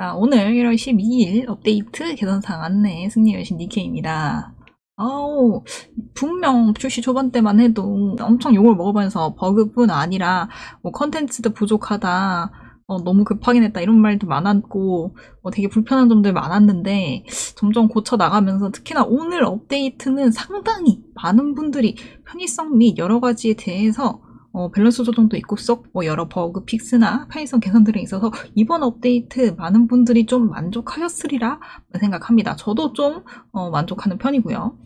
자, 오늘 1월 12일 업데이트 개선사항 안내 승리 여신 니케입니다. 아우, 분명 출시 초반 때만 해도 엄청 욕을 먹으면서 버그뿐 아니라 뭐 컨텐츠도 부족하다, 어, 너무 급하게 냈다 이런 말도 많았고 어, 되게 불편한 점들 많았는데 점점 고쳐 나가면서 특히나 오늘 업데이트는 상당히 많은 분들이 편의성 및 여러 가지에 대해서 어, 밸런스 조정도 있고 썩뭐 여러 bug fix나 편의성 개선들이 있어서 이번 업데이트 많은 분들이 좀 만족하셨으리라 생각합니다. 저도 좀 어, 만족하는 편이고요.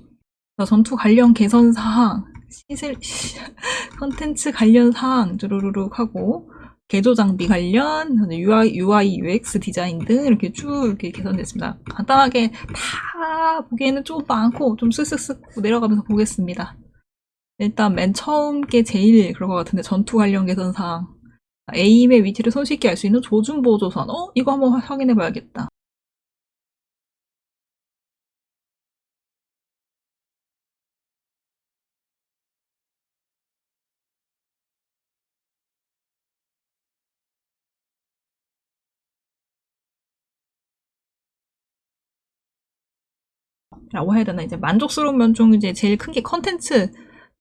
전투 관련 개선 사항, 시슬, 컨텐츠 관련 사항 쭈루루룩 하고 개조 장비 관련 UI, UI, UX 디자인 등 이렇게 쭉 이렇게 개선됐습니다. 간단하게 다 보기에는 좀 많고 좀 쓱쓱쓱 내려가면서 보겠습니다. 일단 맨 처음 게 제일 그런 것 같은데 전투 관련 개선사항 에임의 위치를 손쉽게 알 수 있는 조준보 조선. 어? 이거 한번 확인해 봐야겠다. 라고 해야 되나? 이제 만족스러운 면 중 이제 제일 큰 게 컨텐츠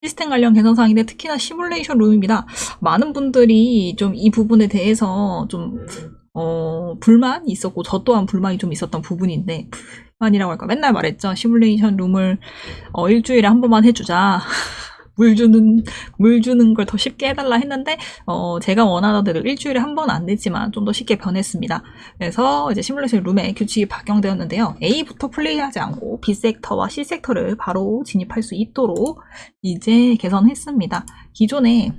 시스템 관련 개선 사항인데 특히나 시뮬레이션 룸입니다. 많은 분들이 좀 이 부분에 대해서 좀 어, 불만이 있었고 저 또한 불만이 좀 있었던 부분인데 불만이라고 할까 맨날 말했죠. 시뮬레이션 룸을 어, 일주일에 한 번만 해주자. 물 주는 물 주는 걸 더 쉽게 해달라 했는데 어, 제가 원하는 대로 일주일에 한 번 안 되지만 좀 더 쉽게 변했습니다. 그래서 이제 시뮬레이션 룸에 규칙이 변경되었는데요. A부터 플레이하지 않고 B 섹터와 C 섹터를 바로 진입할 수 있도록 이제 개선했습니다. 기존에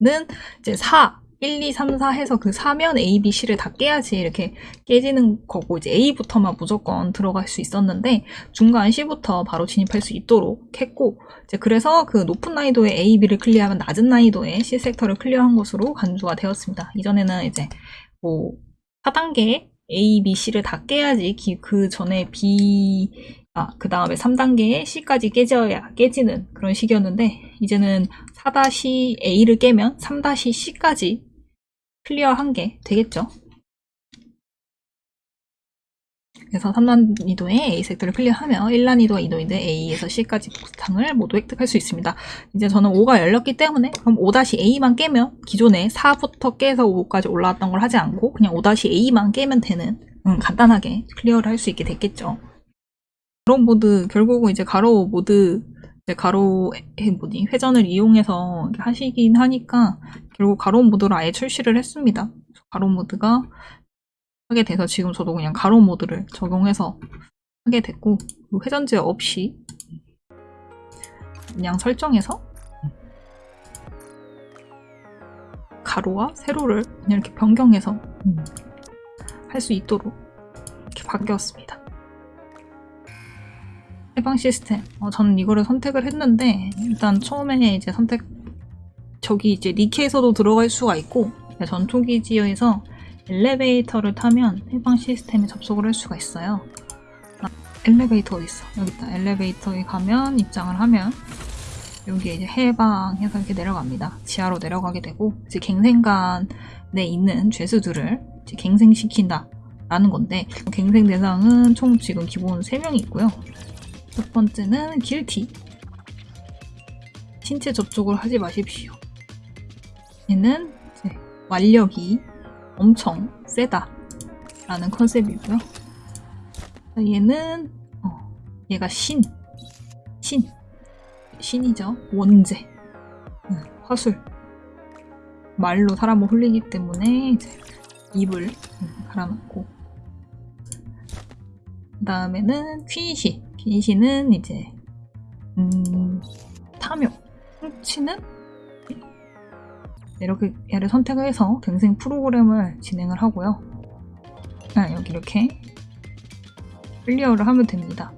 는 이제 4 1, 2, 3, 4 해서 그 사면 A, B, C를 다 깨야지 이렇게 깨지는 거고 이제 A부터만 무조건 들어갈 수 있었는데 중간 C부터 바로 진입할 수 있도록 했고 이제 그래서 그 높은 난이도의 A, B를 클리어하면 낮은 난이도의 C 섹터를 클리어한 것으로 간주가 되었습니다. 이전에는 이제 뭐 4단계 A, B, C를 다 깨야지 그 전에 B 아, 그 다음에 3단계에 C까지 깨져야 깨지는 그런 식이었는데 이제는 4-A를 깨면 3-C까지 클리어한 게 되겠죠. 그래서 3난이도의 A 섹터를 클리어하면 1난이도와 2난이도의 A에서 C까지 보상을 모두 획득할 수 있습니다. 이제 저는 5가 열렸기 때문에 그럼 5-A만 깨면 기존에 4부터 깨서 5까지 올라왔던 걸 하지 않고 그냥 5-A만 깨면 되는 음, 간단하게 클리어를 할 수 있게 됐겠죠. 가로 모드 결국은 이제 가로 모드 이제 가로의 뭐니 회전을 이용해서 하시긴 하니까 결국 가로 모드를 아예 출시를 했습니다. 가로 모드가 하게 돼서 지금 저도 그냥 가로 모드를 적용해서 하게 됐고 회전제 없이 그냥 설정해서 가로와 세로를 그냥 이렇게 변경해서 할 수 있도록 이렇게 바뀌었습니다. 해방 시스템. 어, 저는 이거를 선택을 했는데 일단 처음에 이제 선택 저기 이제 니케에서도 들어갈 수가 있고 전투기지에서 엘리베이터를 타면 해방 시스템에 접속을 할 수가 있어요. 아, 엘리베이터 어디 있어? 여기 있다. 엘리베이터에 가면 입장을 하면 여기에 이제 해방해서 이렇게 내려갑니다. 지하로 내려가게 되고 이제 갱생관에 있는 죄수들을 이제 갱생시킨다 라는 건데 갱생 대상은 총 지금 기본 3명이 있고요. 첫 번째는 길티. 신체 접촉을 하지 마십시오. 얘는 완력이 엄청 세다 라는 컨셉이고요. 얘는 어, 얘가 신. 신. 신이죠. 원제. 응, 화술. 말로 사람을 홀리기 때문에 이제 입을 갈아놓고 그 다음에는 퀸시 빈시는 이제 음, 탐욕, 훔치는 이렇게 얘를 선택을 해서 갱생 프로그램을 진행을 하고요. 아, 여기 이렇게 클리어를 하면 됩니다.